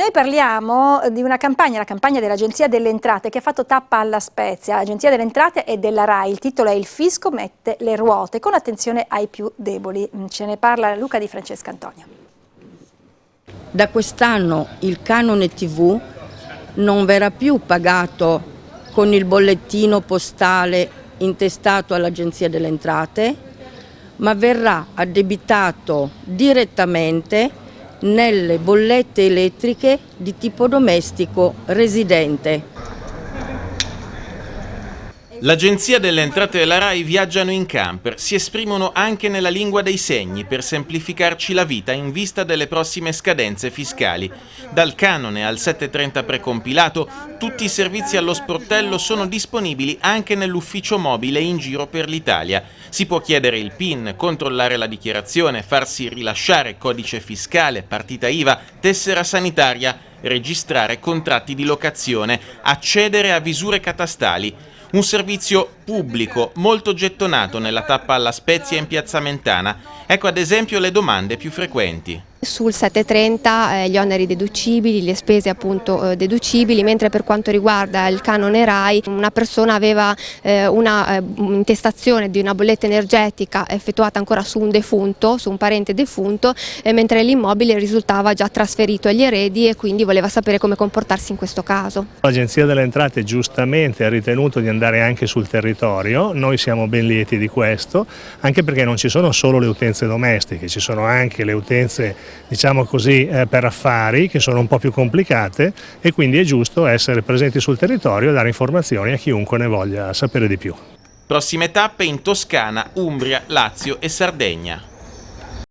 noi parliamo di una campagna, la campagna dell'Agenzia delle Entrate che ha fatto tappa alla Spezia. L'Agenzia delle Entrate è della RAI, il titolo è Il fisco mette le ruote, con attenzione ai più deboli. Ce ne parla Luca di Francesca Antonio. Da quest'anno il canone TV non verrà più pagato con il bollettino postale intestato all'Agenzia delle Entrate, ma verrà addebitato direttamente nelle bollette elettriche di tipo domestico residente. L'Agenzia delle Entrate della RAI viaggiano in camper, si esprimono anche nella lingua dei segni per semplificarci la vita in vista delle prossime scadenze fiscali. Dal canone al 730 precompilato, tutti i servizi allo sportello sono disponibili anche nell'ufficio mobile in giro per l'Italia. Si può chiedere il PIN, controllare la dichiarazione, farsi rilasciare codice fiscale, partita IVA, tessera sanitaria, registrare contratti di locazione, accedere a visure catastali. Un servizio pubblico molto gettonato nella tappa alla Spezia in Piazza Mentana. Ecco ad esempio le domande più frequenti. Sul 730 eh, gli oneri deducibili, le spese appunto eh, deducibili, mentre per quanto riguarda il canone RAI una persona aveva eh, una eh, di una bolletta energetica effettuata ancora su un defunto, su un parente defunto, eh, mentre l'immobile risultava già trasferito agli eredi e quindi voleva sapere come comportarsi in questo caso. L'Agenzia delle Entrate giustamente ha ritenuto di andare anche sul territorio, noi siamo ben lieti di questo, anche perché non ci sono solo le utenze domestiche, ci sono anche le utenze diciamo così, eh, per affari che sono un po' più complicate e quindi è giusto essere presenti sul territorio e dare informazioni a chiunque ne voglia sapere di più. Prossime tappe in Toscana, Umbria, Lazio e Sardegna.